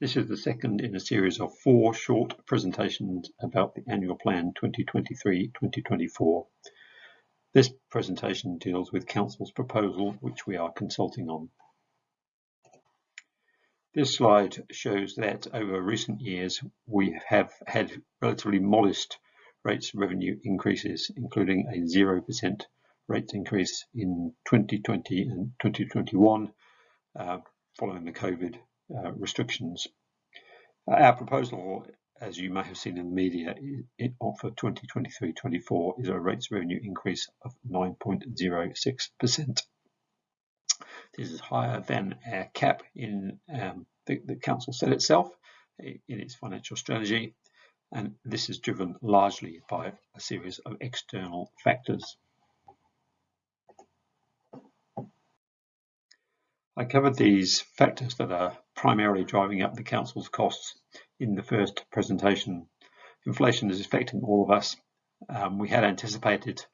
This is the second in a series of four short presentations about the Annual Plan 2023-2024. This presentation deals with Council's proposal, which we are consulting on. This slide shows that over recent years we have had relatively modest rates of revenue increases, including a 0% rate increase in 2020 and 2021 uh, following the COVID uh, restrictions. Our proposal, as you may have seen in the media, it, for 2023-24 is a rates revenue increase of 9.06%. This is higher than our cap in um, the, the council set itself in its financial strategy, and this is driven largely by a series of external factors. I covered these factors that are primarily driving up the council's costs in the first presentation. Inflation is affecting all of us. Um, we had anticipated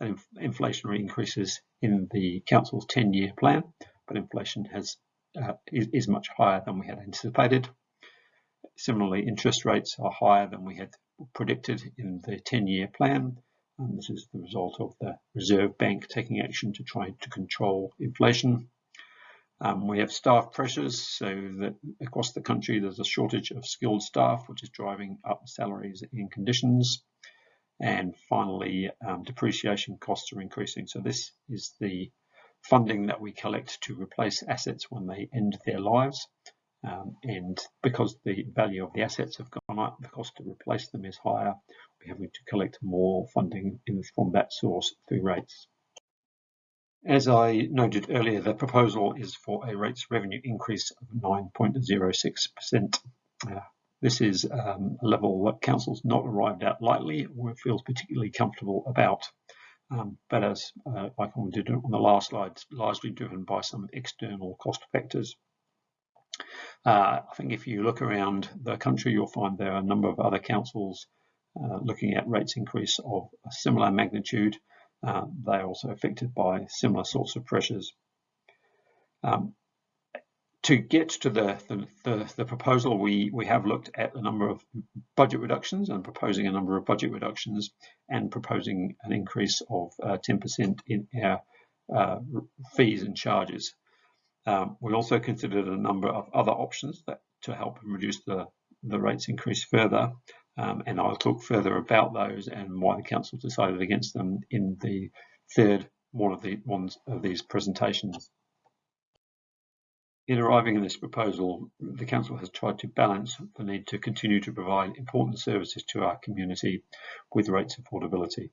inf inflationary increases in the council's 10-year plan, but inflation has uh, is, is much higher than we had anticipated. Similarly, interest rates are higher than we had predicted in the 10-year plan. And this is the result of the Reserve Bank taking action to try to control inflation. Um, we have staff pressures, so that across the country there's a shortage of skilled staff, which is driving up salaries and conditions. And finally, um, depreciation costs are increasing. So this is the funding that we collect to replace assets when they end their lives. Um, and because the value of the assets have gone up, the cost to replace them is higher. We're having to collect more funding in, from that source through rates. As I noted earlier, the proposal is for a rates revenue increase of 9.06%. Uh, this is um, a level that Council's not arrived at lightly or feels particularly comfortable about. Um, but as uh, I did on the last slide, largely driven by some external cost factors. Uh, I think if you look around the country, you'll find there are a number of other councils uh, looking at rates increase of a similar magnitude uh, they're also affected by similar sorts of pressures. Um, to get to the, the, the, the, proposal, we, we have looked at a number of budget reductions and proposing a number of budget reductions and proposing an increase of 10% uh, in our uh, fees and charges. Um, we also considered a number of other options that to help reduce the, the rates increase further. Um, and I'll talk further about those and why the council decided against them in the third one of the of these presentations. In arriving at this proposal, the council has tried to balance the need to continue to provide important services to our community with rates affordability.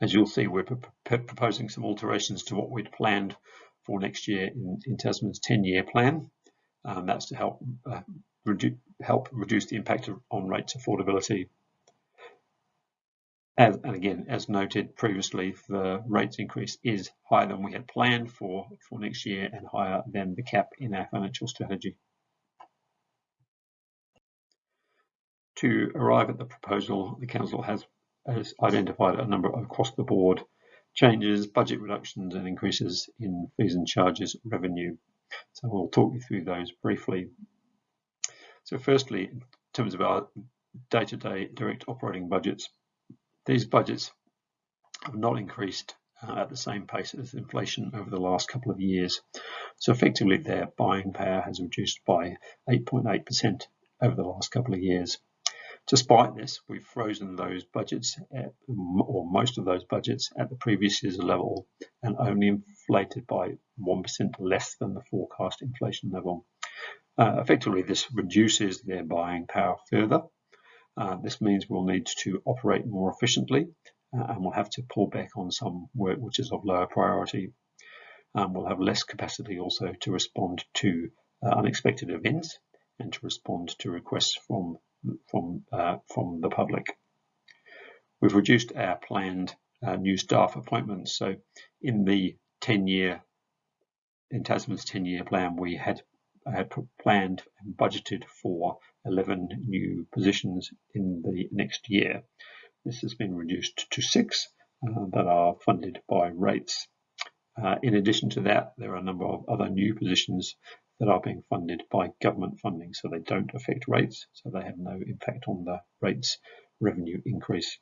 As you'll see, we're proposing some alterations to what we'd planned for next year in, in Tasman's 10-year plan. Um, that's to help uh, redu help reduce the impact of, on rates affordability. As, and again, as noted previously, the rates increase is higher than we had planned for, for next year and higher than the cap in our financial strategy. To arrive at the proposal, the Council has, has identified a number of across the board changes, budget reductions and increases in fees and charges revenue. So we'll talk you through those briefly. So firstly, in terms of our day-to-day -day direct operating budgets, these budgets have not increased uh, at the same pace as inflation over the last couple of years. So effectively their buying power has reduced by 8.8% over the last couple of years. Despite this, we've frozen those budgets, at, or most of those budgets, at the previous year's level and only inflated by 1% less than the forecast inflation level. Uh, effectively, this reduces their buying power further. Uh, this means we'll need to operate more efficiently uh, and we'll have to pull back on some work which is of lower priority. Um, we'll have less capacity also to respond to uh, unexpected events and to respond to requests from, from, uh, from the public. We've reduced our planned uh, new staff appointments. So in the 10 year, in Tasman's 10 year plan, we had had planned and budgeted for 11 new positions in the next year. This has been reduced to six uh, that are funded by rates. Uh, in addition to that, there are a number of other new positions that are being funded by government funding, so they don't affect rates, so they have no impact on the rates revenue increase.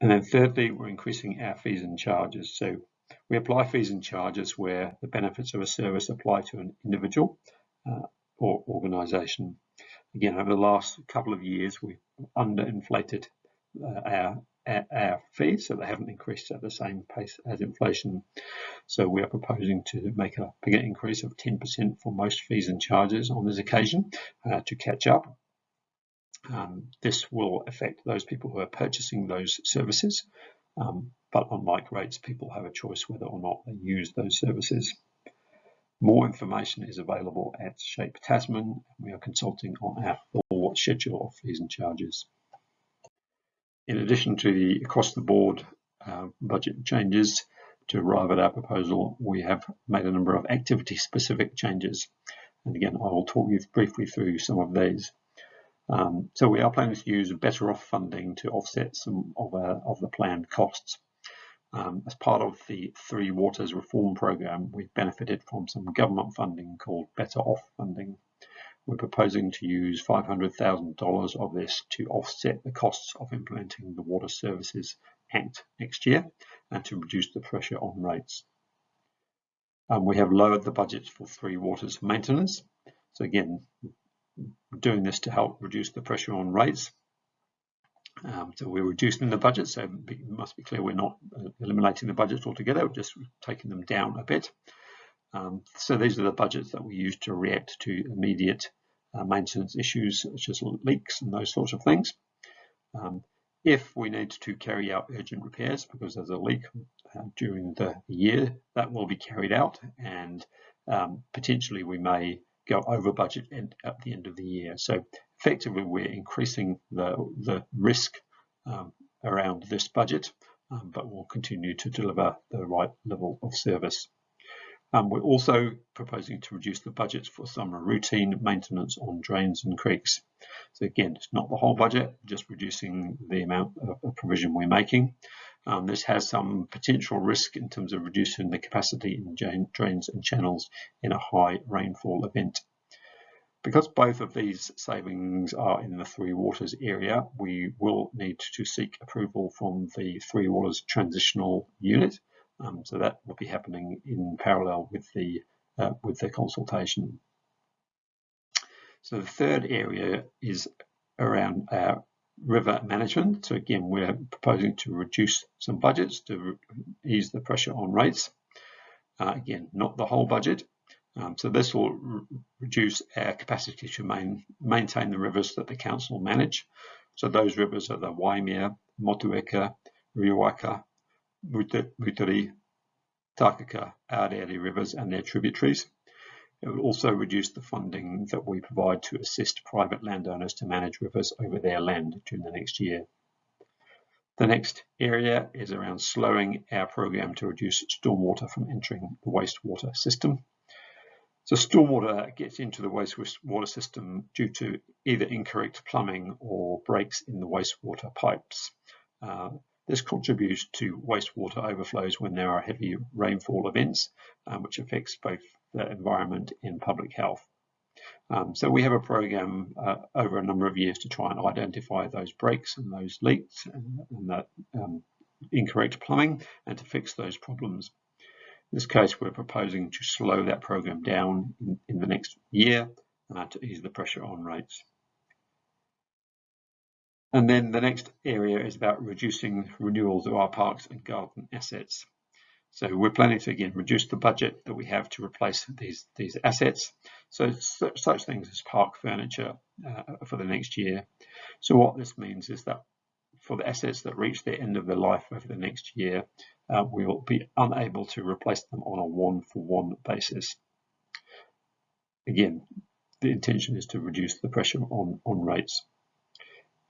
And then thirdly, we're increasing our fees and charges. So we apply fees and charges where the benefits of a service apply to an individual uh, or organisation. Again, over the last couple of years, we've underinflated uh, our, our, fees, so they haven't increased at the same pace as inflation. So we are proposing to make a bigger increase of 10% for most fees and charges on this occasion uh, to catch up. Um, this will affect those people who are purchasing those services, um, but unlike rates, people have a choice whether or not they use those services. More information is available at Shape Tasman. We are consulting on our full schedule of fees and charges. In addition to the across the board uh, budget changes to arrive at our proposal, we have made a number of activity specific changes. And again, I will talk you briefly through some of these. Um, so we are planning to use better off funding to offset some of, our, of the planned costs. Um, as part of the Three Waters reform program, we've benefited from some government funding called Better Off funding. We're proposing to use $500,000 of this to offset the costs of implementing the Water Services Act next year and to reduce the pressure on rates. Um, we have lowered the budget for Three Waters maintenance. So again, doing this to help reduce the pressure on rates um, so we're reducing the budget, so it must be clear we're not uh, eliminating the budgets altogether, we're just taking them down a bit. Um, so these are the budgets that we use to react to immediate uh, maintenance issues such as leaks and those sorts of things. Um, if we need to carry out urgent repairs because there's a leak uh, during the year, that will be carried out and um, potentially we may go over budget at the end of the year. So effectively we're increasing the, the risk um, around this budget, um, but we'll continue to deliver the right level of service. Um, we're also proposing to reduce the budgets for some routine maintenance on drains and creeks. So again, it's not the whole budget, just reducing the amount of provision we're making. Um, this has some potential risk in terms of reducing the capacity in drains and channels in a high rainfall event. Because both of these savings are in the Three Waters area, we will need to seek approval from the Three Waters Transitional Unit. Um, so that will be happening in parallel with the uh, with the consultation. So the third area is around our river management. So again, we're proposing to reduce some budgets to ease the pressure on rates. Uh, again, not the whole budget, um, so this will re reduce our capacity to main, maintain the rivers that the council manage. So those rivers are the Waimea, Motueka, Riwaka, Moutere, Takaka, Aorere rivers and their tributaries. It will also reduce the funding that we provide to assist private landowners to manage rivers over their land during the next year. The next area is around slowing our program to reduce stormwater from entering the wastewater system. So stormwater gets into the wastewater system due to either incorrect plumbing or breaks in the wastewater pipes. Uh, this contributes to wastewater overflows when there are heavy rainfall events, um, which affects both the environment and public health. Um, so we have a program uh, over a number of years to try and identify those breaks and those leaks and, and that um, incorrect plumbing and to fix those problems. In this case, we're proposing to slow that program down in, in the next year uh, to ease the pressure on rates. And then the next area is about reducing renewals of our parks and garden assets. So we're planning to again reduce the budget that we have to replace these these assets. So such things as park furniture uh, for the next year. So what this means is that for the assets that reach the end of their life over the next year, uh, we will be unable to replace them on a one-for-one -one basis. Again, the intention is to reduce the pressure on, on rates.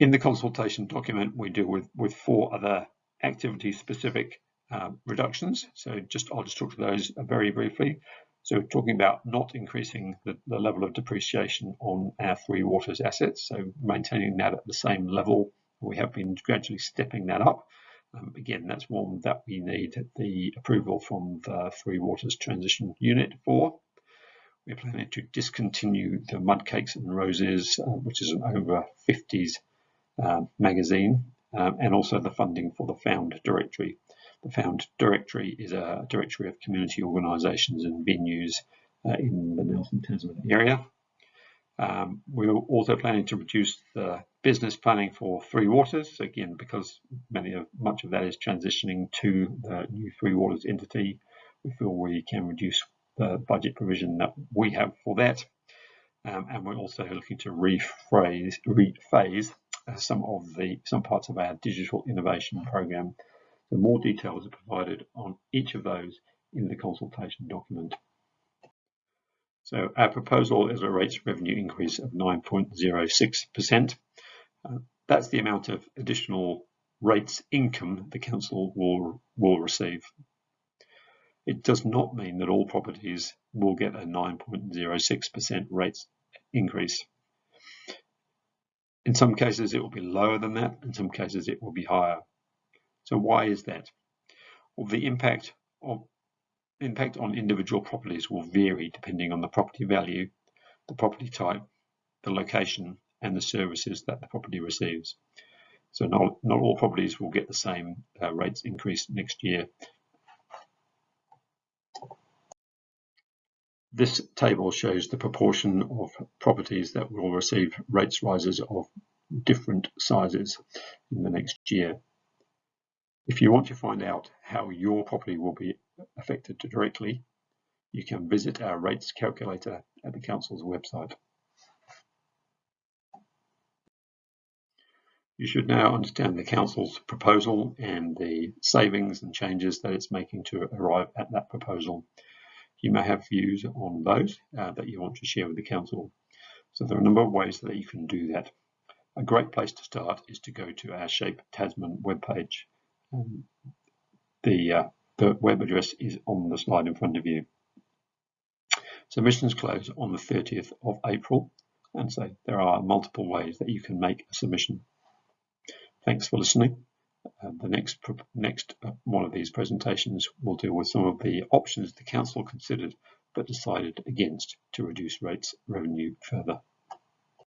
In the consultation document, we deal with, with four other activity-specific uh, reductions. So just I'll just talk to those very briefly. So we're talking about not increasing the, the, level of depreciation on our three waters assets, so maintaining that at the same level. We have been gradually stepping that up. Um, again, that's one that we need the approval from the Three Waters Transition Unit for. we're planning to discontinue the Mud Cakes and Roses, uh, which is an over 50s uh, magazine, um, and also the funding for the Found Directory. The Found Directory is a directory of community organisations and venues uh, in the Nelson Tasman area. Um, we're also planning to reduce the business planning for Three Waters, again, because many of much of that is transitioning to the new Three Waters entity. We feel we can reduce the budget provision that we have for that. Um, and we're also looking to rephrase, rephase uh, some of the some parts of our digital innovation program. So more details are provided on each of those in the consultation document. So our proposal is a rates revenue increase of 9.06%. Uh, that's the amount of additional rates income the council will, will receive. It does not mean that all properties will get a 9.06% rates increase. In some cases, it will be lower than that. In some cases, it will be higher. So why is that? Well, the impact of impact on individual properties will vary depending on the property value, the property type, the location, and the services that the property receives. So not, not all properties will get the same uh, rates increase next year. This table shows the proportion of properties that will receive rates rises of different sizes in the next year. If you want to find out how your property will be affected directly, you can visit our rates calculator at the Council's website. You should now understand the Council's proposal and the savings and changes that it's making to arrive at that proposal. You may have views on those uh, that you want to share with the Council. So there are a number of ways that you can do that. A great place to start is to go to our Shape Tasman webpage um, the, uh, the web address is on the slide in front of you. Submissions close on the 30th of April, and so there are multiple ways that you can make a submission. Thanks for listening. Uh, the next next uh, one of these presentations will deal with some of the options the council considered but decided against to reduce rates revenue further.